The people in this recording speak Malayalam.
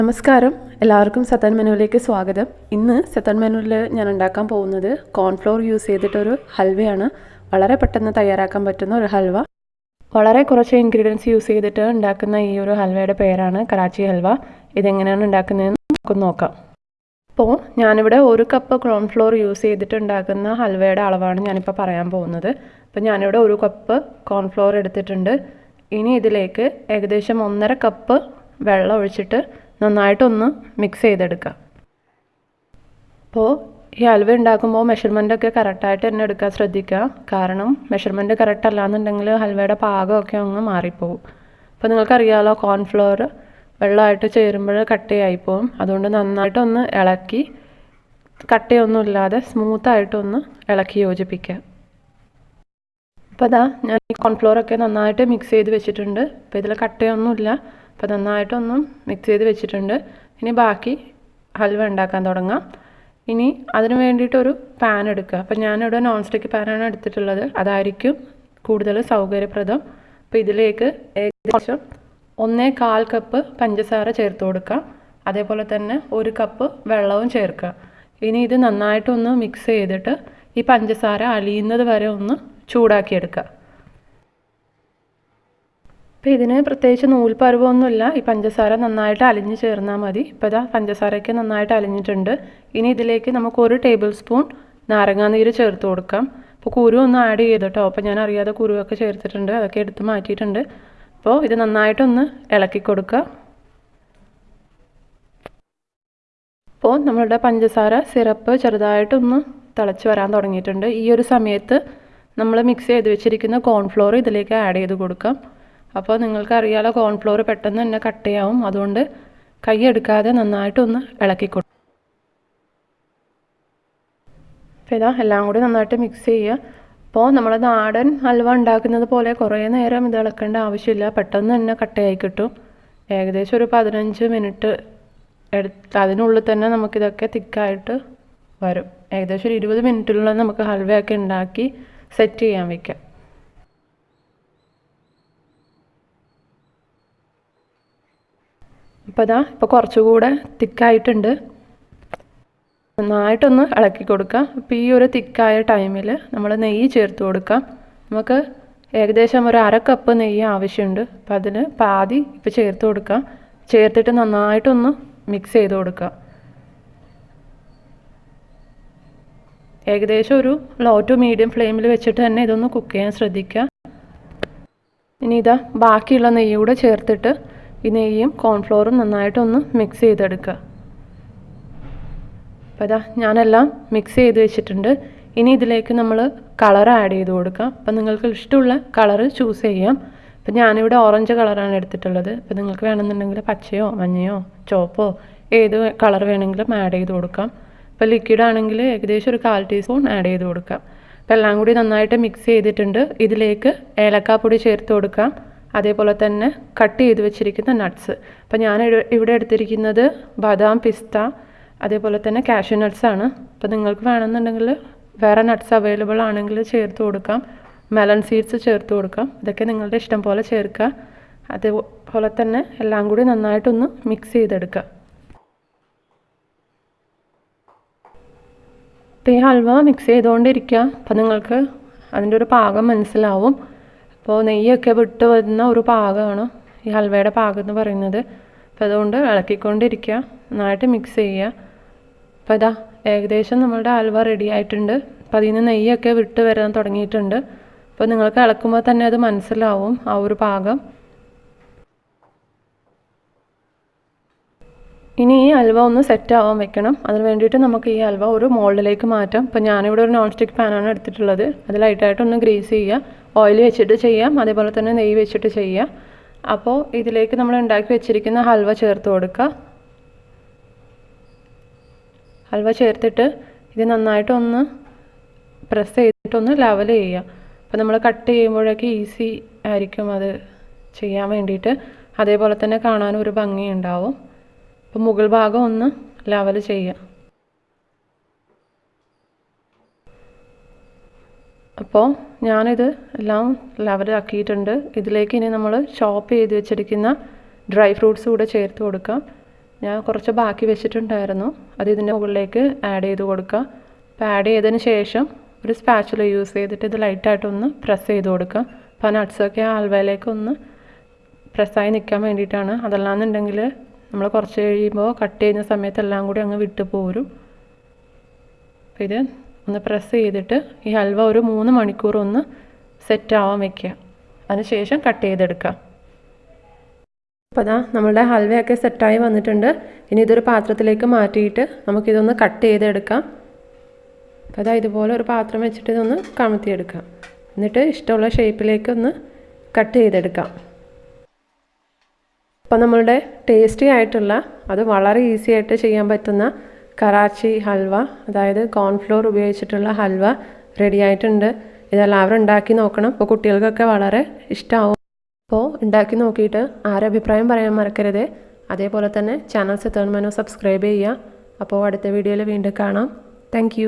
നമസ്കാരം. എല്ലാവർക്കും സത്തൻ മെനുവിലേക്ക് സ്വാഗതം. ഇന്ന് സത്തൻ മെനുവിൽ ഞാൻ ഉണ്ടാക്കാൻ പോകുന്നത് കോൺഫ്ലോർ യൂസ് ചെയ്തിട്ടൊരു ഹൽവയാണ്. വളരെ പെട്ടെന്ന് തയ്യാറാക്കാൻ പറ്റുന്ന ഒരു ഹൽവ. വളരെ കുറച്ച് ഇൻഗ്രീഡിയൻസ് യൂസ് ചെയ്തിട്ട് ഉണ്ടാക്കുന്ന ഈ ഒരു ഹൽവയുടെ പേരാണ് കറാച്ചി ഹൽവ. ഇതെങ്ങനെയാണ് ഉണ്ടാക്കുന്നതെന്ന് നമുക്ക് നോക്കാം. അപ്പോൾ ഞാനിവിടെ ഒരു കപ്പ് കോൺഫ്ലോർ യൂസ് ചെയ്തിട്ട് ഉണ്ടാക്കുന്ന ഹൽവയുടെ അളവാണ് ഞാനിപ്പോൾ പറയാൻ പോകുന്നത്. അപ്പോൾ ഞാനിവിടെ ഒരു കപ്പ് കോൺഫ്ലോർ എടുത്തിട്ടുണ്ട്. ഇനി ഇതിലേക്ക് ഏകദേശം ഒന്നര കപ്പ് വെള്ളം ഒഴിച്ചിട്ട് നന്നായിട്ടൊന്ന് മിക്സ് ചെയ്തെടുക്കുക അപ്പോൾ ഈ അലുവ ഉണ്ടാക്കുമ്പോൾ മെഷർമെന്റൊക്കെ കറക്റ്റായിട്ട് തന്നെ എടുക്കാൻ ശ്രദ്ധിക്കുക കാരണം മെഷർമെന്റ് കറക്റ്റ് അല്ലാന്നുണ്ടെങ്കിൽ ഹൽവയുടെ പാകമൊക്കെ അങ്ങ് മാറിപ്പോവും. അപ്പോൾ നിങ്ങൾക്കറിയാമല്ലോ കോൺഫ്ലോർ വെള്ളമായിട്ട് ചേരുമ്പോൾ പോകും അതുകൊണ്ട് നന്നായിട്ടൊന്ന് ഇളക്കി കട്ടയൊന്നും ഇല്ലാതെ സ്മൂത്തായിട്ടൊന്ന് ഇളക്കി യോജിപ്പിക്കുക അപ്പോൾ അതാ ഞാൻ ഈ കോൺഫ്ലോറൊക്കെ നന്നായിട്ട് മിക്സ് ചെയ്ത് വെച്ചിട്ടുണ്ട്. അപ്പോൾ ഇതിൽ കട്ടയൊന്നുമില്ല. അപ്പോൾ നന്നായിട്ടൊന്നും മിക്സ് ചെയ്ത് വെച്ചിട്ടുണ്ട്. ഇനി ബാക്കി ഹൽവ ഉണ്ടാക്കാൻ തുടങ്ങാം. ഇനി അതിന് വേണ്ടിയിട്ടൊരു പാൻ എടുക്കുക. അപ്പോൾ ഞാനിവിടെ നോൺ സ്റ്റിക്ക് പാനാണ് എടുത്തിട്ടുള്ളത്. അതായിരിക്കും കൂടുതൽ സൗകര്യപ്രദം. അപ്പോൾ ഇതിലേക്ക് ഏകദേശം ഒന്നേ കാൽ കപ്പ് പഞ്ചസാര ചേർത്ത് കൊടുക്കുക. അതേപോലെ തന്നെ ഒരു കപ്പ് വെള്ളവും ചേർക്കുക. ഇനി ഇത് നന്നായിട്ടൊന്ന് മിക്സ് ചെയ്തിട്ട് ഈ പഞ്ചസാര അലിയുന്നത് വരെ ഒന്ന് ചൂടാക്കിയെടുക്കുക അപ്പോൾ ഇതിന് പ്രത്യേകിച്ച് നൂൽപ്പരുവൊന്നുമില്ല. ഈ പഞ്ചസാര നന്നായിട്ട് അലിഞ്ഞ് ചേർന്നാൽ മതി. ഇപ്പോൾ ഇതാ പഞ്ചസാരയ്ക്ക് നന്നായിട്ട് അലിഞ്ഞിട്ടുണ്ട്. ഇനി ഇതിലേക്ക് നമുക്ക് ഒരു ടേബിൾ സ്പൂൺ നാരങ്ങാനീര് ചേർത്ത് കൊടുക്കാം. അപ്പോൾ കുരു ഒന്ന് ആഡ് ചെയ്തിട്ടോ അപ്പോൾ ഞാൻ അറിയാതെ കുരുവൊക്കെ ചേർത്തിട്ടുണ്ട്. അതൊക്കെ എടുത്ത് മാറ്റിയിട്ടുണ്ട്. അപ്പോൾ ഇത് നന്നായിട്ടൊന്ന് ഇളക്കി കൊടുക്കുക അപ്പോൾ നമ്മളുടെ പഞ്ചസാര സിറപ്പ് ചെറുതായിട്ടൊന്ന് തിളച്ച് വരാൻ തുടങ്ങിയിട്ടുണ്ട്. ഈ ഒരു സമയത്ത് നമ്മൾ മിക്സ് ചെയ്ത് വെച്ചിരിക്കുന്ന കോൺഫ്ലോർ ഇതിലേക്ക് ആഡ് ചെയ്ത് കൊടുക്കാം. അപ്പോൾ നിങ്ങൾക്ക് അറിയാലോ കോൺഫ്ലോർ പെട്ടെന്ന് തന്നെ കട്ട് കട്ടയാവും അതുകൊണ്ട് കൈ എടുക്കാതെ നന്നായിട്ടൊന്ന് ഇളക്കി കൊടുക്കും അപ്പോൾ ഇതാ എല്ലാം കൂടി നന്നായിട്ട് മിക്സ് ചെയ്യുക. അപ്പോൾ നമ്മൾ നാടൻ ഹൽവ ഉണ്ടാക്കുന്നത് പോലെ കുറേ നേരം ഇത് ഇളക്കേണ്ട ആവശ്യമില്ല. പെട്ടെന്ന് തന്നെ കട്ടയായി കിട്ടും. ഏകദേശം ഒരു പതിനഞ്ച് മിനിറ്റ് എടുത്ത് അതിനുള്ളിൽ തന്നെ നമുക്കിതൊക്കെ തിക്കായിട്ട് വരും. ഏകദേശം ഒരു ഇരുപത് മിനിറ്റിനുള്ളിൽ നമുക്ക് ഹൽവയൊക്കെ ഉണ്ടാക്കി സെറ്റ് ചെയ്യാൻ വയ്ക്കാം അപ്പോൾ ഇതാ ഇപ്പോൾ കുറച്ചുകൂടെ തിക്കായിട്ടുണ്ട്. നന്നായിട്ടൊന്ന് ഇളക്കി കൊടുക്കുക അപ്പോൾ ഈ ഒരു തിക്കായ ടൈമിൽ നമ്മൾ നെയ്യ് ചേർത്ത് കൊടുക്കാം. നമുക്ക് ഏകദേശം ഒരു അര കപ്പ് നെയ്യ് ആവശ്യമുണ്ട്. അപ്പം അതിന് പാതി ഇപ്പോൾ ചേർത്ത് കൊടുക്കാം. ചേർത്തിട്ട് നന്നായിട്ടൊന്ന് മിക്സ് ചെയ്ത് കൊടുക്കുക ഏകദേശം ഒരു ലോ ടു മീഡിയം ഫ്ലെയിമിൽ വെച്ചിട്ട് തന്നെ ഇതൊന്ന് കുക്ക് ചെയ്യാൻ ശ്രദ്ധിക്കുക ഇനി ഇതാ ബാക്കിയുള്ള നെയ്യ് കൂടെ ചേർത്തിട്ട് ഈ നെയ്യും കോൺഫ്ലോറും നന്നായിട്ടൊന്ന് മിക്സ് ചെയ്തെടുക്കുക അപ്പോൾ ഇതാ ഞാനെല്ലാം മിക്സ് ചെയ്ത് വെച്ചിട്ടുണ്ട്. ഇനി ഇതിലേക്ക് നമ്മൾ കളർ ആഡ് ചെയ്ത് കൊടുക്കാം. അപ്പം നിങ്ങൾക്ക് ഇഷ്ടമുള്ള കളർ ചൂസ് ചെയ്യാം. അപ്പം ഞാനിവിടെ ഓറഞ്ച് കളറാണ് എടുത്തിട്ടുള്ളത്. അപ്പം നിങ്ങൾക്ക് വേണമെന്നുണ്ടെങ്കിൽ പച്ചയോ മഞ്ഞയോ ചുവപ്പോ ഏത് കളർ വേണമെങ്കിലും ആഡ് ചെയ്ത് കൊടുക്കാം. ഇപ്പോൾ ലിക്വിഡ് ആണെങ്കിൽ ഏകദേശം ഒരു കാൽ ടീസ്പൂൺ ആഡ് ചെയ്ത് കൊടുക്കാം. അപ്പോൾ എല്ലാം കൂടി നന്നായിട്ട് മിക്സ് ചെയ്തിട്ടുണ്ട്. ഇതിലേക്ക് ഏലക്കാപ്പൊടി ചേർത്ത് കൊടുക്കാം. അതേപോലെ തന്നെ കട്ട് ചെയ്ത് വെച്ചിരിക്കുന്ന നട്ട്സ് അപ്പോൾ ഞാൻ ഇവിടെ എടുത്തിരിക്കുന്നത് ബദാം പിസ്ത അതേപോലെ തന്നെ കാഷ്യു നട്ട്സ് ആണ്. അപ്പോൾ നിങ്ങൾക്ക് വേണമെന്നുണ്ടെങ്കിൽ വേറെ നട്ട്സ് അവൈലബിൾ ആണെങ്കിൽ ചേർത്ത് കൊടുക്കാം. മെലൺ സീഡ്സ് ചേർത്ത് കൊടുക്കാം. ഇതൊക്കെ നിങ്ങളുടെ ഇഷ്ടം പോലെ ചേർക്കുക. അതേപോലെ തന്നെ എല്ലാം കൂടി നന്നായിട്ടൊന്ന് മിക്സ് ചെയ്തെടുക്കുക. അപ്പോൾ ഈ ഹൽവ മിക്സ് ചെയ്തുകൊണ്ടിരിക്കുക. അപ്പോൾ നിങ്ങൾക്ക് അതിന്റെ ഒരു പാകം മനസ്സിലാവും. അപ്പോൾ നെയ്യൊക്കെ വിട്ട് വരുന്ന ഒരു പാകമാണ് ഈ ഹൽവയുടെ പാകം എന്ന് പറയുന്നത്. അപ്പോൾ അതുകൊണ്ട് ഇളക്കിക്കൊണ്ടിരിക്കുക. നന്നായിട്ട് മിക്സ് ചെയ്യുക. അപ്പോൾ ഇതാ ഏകദേശം നമ്മളുടെ ഹൽവ റെഡി ആയിട്ടുണ്ട്. അപ്പോൾ അതിൽ നിന്ന് നെയ്യൊക്കെ വിട്ട് വരാൻ തുടങ്ങിയിട്ടുണ്ട്. അപ്പോൾ നിങ്ങൾക്ക് ഇളക്കുമ്പോൾ തന്നെ അത് മനസ്സിലാവും ആ ഒരു പാകം. ഇനി ഈ ഹൽവ ഒന്ന് സെറ്റ് ആവാൻ വെക്കണം. അതിന് വേണ്ടിയിട്ട് നമുക്ക് ഈ ഹൽവ ഒരു മോൾഡിലേക്ക് മാറ്റാം. ഇപ്പോൾ ഞാനിവിടെ ഒരു നോൺ സ്റ്റിക്ക് പാനാണ് എടുത്തിട്ടുള്ളത്. അത് ലൈറ്റായിട്ടൊന്ന് ഗ്രീസ് ചെയ്യുക. ഓയിൽ വെച്ചിട്ട് ചെയ്യാം അതേപോലെ തന്നെ നെയ്യ് വെച്ചിട്ട് ചെയ്യാം. അപ്പോൾ ഇതിലേക്ക് നമ്മൾ ഉണ്ടാക്കി വെച്ചിരിക്കുന്ന ഹൽവ ചേർത്ത് കൊടുക്കുക ഹൽവ ചേർത്തിട്ട് ഇത് നന്നായിട്ടൊന്ന് പ്രസ് ചെയ്തിട്ടൊന്ന് ലെവൽ ചെയ്യുക. അപ്പോൾ നമ്മൾ കട്ട് ചെയ്യുമ്പോഴൊക്കെ ഈസി ആയിരിക്കും അത് ചെയ്യാൻ വേണ്ടിയിട്ട്. അതേപോലെ തന്നെ കാണാനും ഒരു ഭംഗിയുണ്ടാവും. അപ്പോൾ മുകൾ ഭാഗം ഒന്ന് ലെവൽ ചെയ്യുക. അപ്പോൾ ഞാനിത് എല്ലാം ലെവലാക്കിയിട്ടുണ്ട് ഇതിലേക്ക് ഇനി നമ്മൾ ചോപ്പ് ചെയ്ത് വെച്ചിരിക്കുന്ന ഡ്രൈ ഫ്രൂട്ട്സ് കൂടെ ചേർത്ത് കൊടുക്കാം. ഞാൻ കുറച്ച് ബാക്കി വെച്ചിട്ടുണ്ടായിരുന്നു. അത് ഇതിന്റെ മുകളിലേക്ക് ആഡ് ചെയ്ത് കൊടുക്കുക അപ്പോൾ ആഡ് ചെയ്തതിന് ശേഷം ഒരു സ്പാച്ചുല യൂസ് ചെയ്തിട്ട് ഇത് ലൈറ്റായിട്ടൊന്ന് പ്രസ് ചെയ്ത് കൊടുക്കുക അപ്പോൾ ആ നട്ട്സൊക്കെ ആ ഹൽവയിലേക്ക് ഒന്ന് പ്രസ്സായി നിൽക്കാൻ വേണ്ടിയിട്ടാണ്. അതല്ലാന്നുണ്ടെങ്കിൽ നമ്മൾ കുറച്ച് കഴിയുമ്പോൾ കട്ട് ചെയ്യുന്ന സമയത്ത് എല്ലാം കൂടി അങ്ങ് വിട്ടു പോരും. അപ്പോൾ ഇത് ഒന്ന് പ്രസ് ചെയ്തിട്ട് ഈ ഹൽവ ഒരു മൂന്ന് മണിക്കൂർ ഒന്ന് സെറ്റ് ആവാൻ വെക്കുക. അതിനുശേഷം കട്ട് ചെയ്തെടുക്കുക. അപ്പോൾ അതാ നമ്മളുടെ ഹൽവയൊക്കെ സെറ്റായി വന്നിട്ടുണ്ട്. ഇനി ഇതൊരു പാത്രത്തിലേക്ക് മാറ്റിയിട്ട് നമുക്കിതൊന്ന് കട്ട് ചെയ്തെടുക്കാം. അപ്പോൾ അതാ ഇതുപോലെ ഒരു പാത്രം വെച്ചിട്ട് ഇതൊന്ന് കമത്തിയെടുക്കാം. എന്നിട്ട് ഇഷ്ടമുള്ള ഷേപ്പിലേക്ക് ഒന്ന് കട്ട് ചെയ്തെടുക്കാം. അപ്പോൾ നമ്മളുടെ ടേസ്റ്റി ആയിട്ടുള്ള അത് വളരെ ഈസി ആയിട്ട് ചെയ്യാൻ പറ്റുന്ന കറാച്ചി ഹൽവ അതായത് കോൺഫ്ലോർ ഉപയോഗിച്ചിട്ടുള്ള ഹൽവ റെഡി ആയിട്ടുണ്ട് ഇതെല്ലാവരും ഉണ്ടാക്കി നോക്കണം. അപ്പോൾ കുട്ടികൾക്കൊക്കെ വളരെ ഇഷ്ടമാവും അപ്പോൾ ഉണ്ടാക്കി നോക്കിയിട്ട് ആരെ അഭിപ്രായം പറയാൻ മറക്കരുത്. അതേപോലെ തന്നെ ചാനൽ സെത്തേൺ മനോ സബ്സ്ക്രൈബ് ചെയ്യുക. അപ്പോൾ അടുത്ത വീഡിയോയിൽ വീണ്ടും കാണാം. താങ്ക്